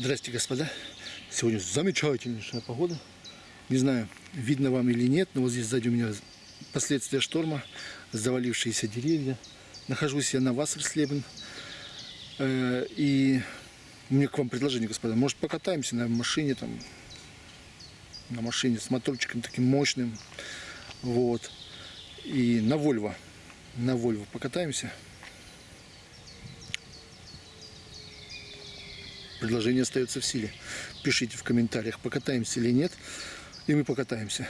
Здрасте, господа. Сегодня замечательнейшая погода. Не знаю, видно вам или нет, но вот здесь сзади у меня последствия шторма, завалившиеся деревья. Нахожусь я на Вассерслебен. Э, И у меня к вам предложение, господа. Может, покатаемся на машине, там, на машине с моторчиком таким мощным. Вот. И на Вольво. На Вольво покатаемся. Предложение остается в силе. Пишите в комментариях, покатаемся или нет. И мы покатаемся.